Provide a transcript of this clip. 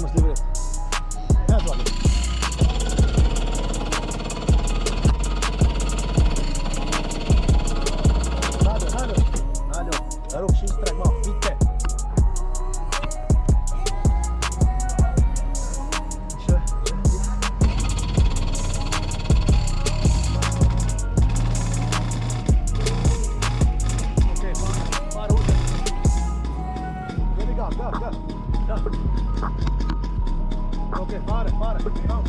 możliwy hazard. Halo, halo, halo, ruch się strajmował, widzę. Go, go, go, go. Ok, para, para. Não,